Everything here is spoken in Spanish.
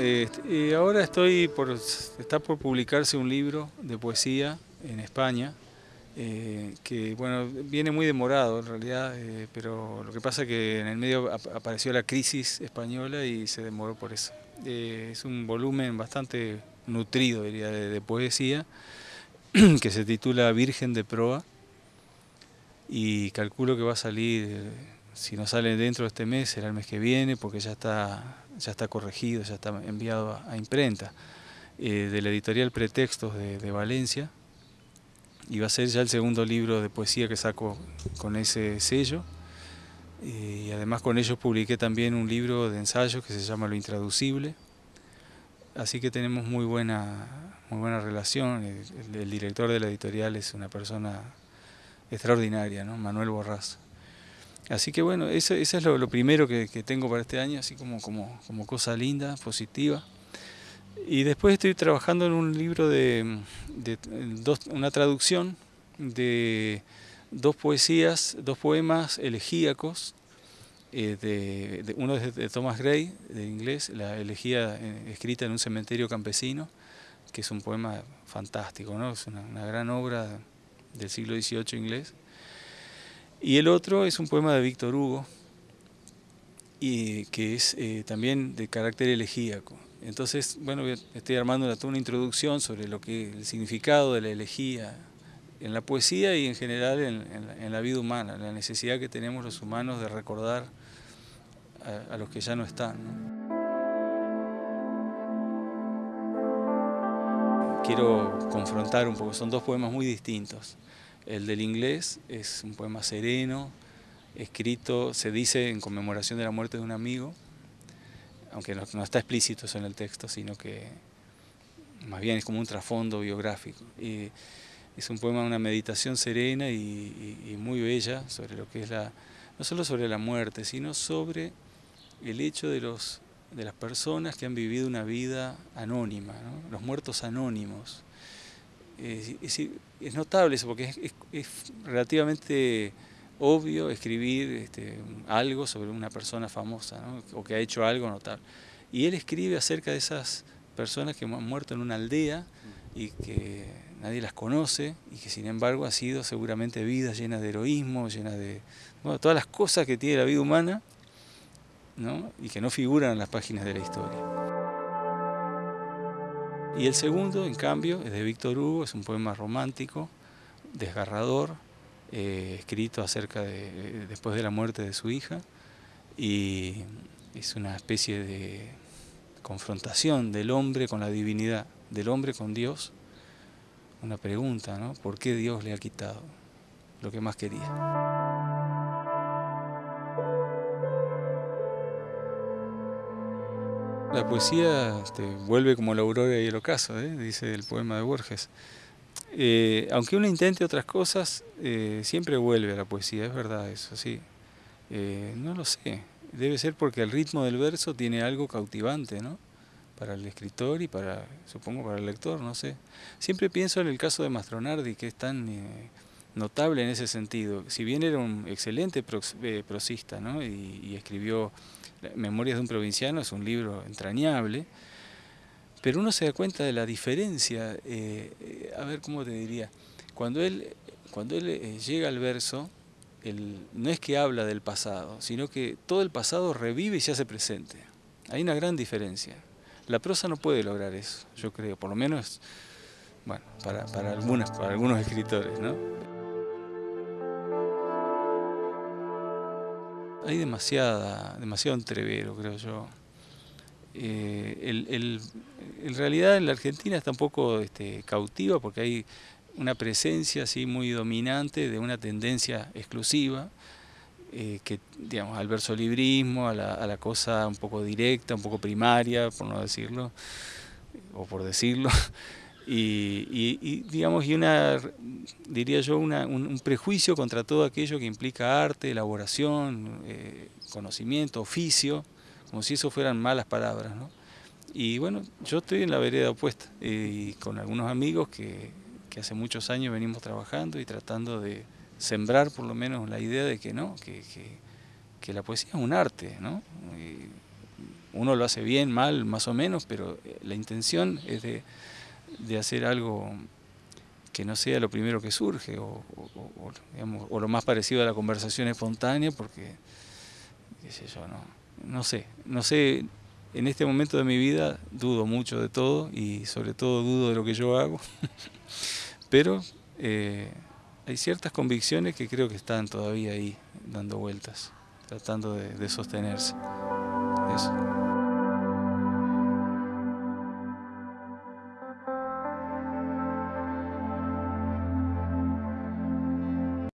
este, ahora estoy por, está por publicarse un libro de poesía en España, eh, que bueno, viene muy demorado en realidad, eh, pero lo que pasa es que en el medio apareció la crisis española y se demoró por eso. Eh, es un volumen bastante nutrido, diría, de, poesía, que se titula Virgen de Proa, y calculo que va a salir, si no sale dentro de este mes, será el mes que viene, porque ya está, ya está corregido, ya está enviado a, imprenta, de la editorial Pretextos de Valencia, y va a ser ya el segundo libro de poesía que saco con ese sello. Y además con ellos publiqué también un libro de ensayos que se llama Lo Intraducible. Así que tenemos muy buena, muy buena relación. El, director de la editorial es una persona extraordinaria, ¿no? Manuel Borraz. Así que bueno, eso, es lo, primero que, tengo para este año, así como, como, como cosa linda, positiva. Y después estoy trabajando en un libro de, una traducción de dos poesías, dos poemas elegíacos, eh, de, uno es de Thomas Gray, de inglés, la elegía eh, escrita en un cementerio campesino, que es un poema fantástico, ¿no? es una, gran obra del siglo XVIII inglés. Y el otro es un poema de Víctor Hugo, y que es eh, también de carácter elegíaco. Entonces, bueno, estoy armando una, una introducción sobre lo que el significado de la elegía en la poesía y en general en, la, vida humana, la necesidad que tenemos los humanos de recordar a, los que ya no están. Quiero confrontar un poco, son dos poemas muy distintos. El del inglés es un poema sereno, escrito, se dice en conmemoración de la muerte de un amigo, aunque no, está explícito eso en el texto, sino que más bien es como un trasfondo biográfico. Y es un poema, una meditación serena y, muy bella sobre lo que es la, no solo sobre la muerte, sino sobre el hecho de, los, de las personas que han vivido una vida anónima, los muertos anónimos. Es, notable eso porque es relativamente obvio escribir este, algo sobre una persona famosa o que ha hecho algo notable. Y él escribe acerca de esas personas que han muerto en una aldea y que nadie las conoce y que sin embargo ha sido seguramente vidas llenas de heroísmo, llenas de todas las cosas que tiene la vida humana y que no figuran en las páginas de la historia. Y el segundo, en cambio, es de Víctor Hugo, es un poema romántico, desgarrador, eh, escrito acerca de después de la muerte de su hija y es una especie de confrontación del hombre con la divinidad, del hombre con Dios, una pregunta, ¿no? ¿Por qué Dios le ha quitado lo que más quería? La poesía este, vuelve como la aurora y el ocaso, ¿eh? dice el poema de Borges. Eh, aunque uno intente otras cosas, eh, siempre vuelve a la poesía, es verdad eso, sí. Eh, no lo sé, debe ser porque el ritmo del verso tiene algo cautivante, ¿no? Para el escritor y para, supongo, para el lector, no sé. Siempre pienso en el caso de Mastronardi, que es tan notable en ese sentido. Si bien era un excelente prosista, ¿no? y, y escribió Memorias de un provinciano, es un libro entrañable, pero uno se da cuenta de la diferencia, eh, eh, a ver cómo te diría, cuando él, cuando él eh, llega al verso, no es que habla del pasado, sino que todo el pasado revive y se hace presente. Hay una gran diferencia. La prosa no puede lograr eso, yo creo, por lo menos bueno, para, para, algunas, para algunos escritores. ¿no? Hay demasiada, demasiado entrevero, creo yo. el, en realidad la Argentina está un poco este, cautiva porque hay una presencia así muy dominante de una tendencia exclusiva eh, que digamos al versolibrismo, a la, a la cosa un poco directa, un poco primaria, por no decirlo, o por decirlo, y, digamos y una diría yo una, un, prejuicio contra todo aquello que implica arte, elaboración, eh, conocimiento, oficio, como si eso fueran malas palabras, ¿no? Y bueno, yo estoy en la vereda opuesta y con algunos amigos que, hace muchos años venimos trabajando y tratando de sembrar por lo menos la idea de que no, que, la poesía es un arte, ¿no? uno lo hace bien, mal, más o menos, pero eh, la intención es de, hacer algo que no sea lo primero que surge o, lo más parecido a la conversación espontánea porque, qué sé yo, no, no sé, no sé, en este momento de mi vida dudo mucho de todo y sobre todo dudo de lo que yo hago, pero eh, hay ciertas convicciones que creo que están todavía ahí dando vueltas, tratando de, de sostenerse. Eso.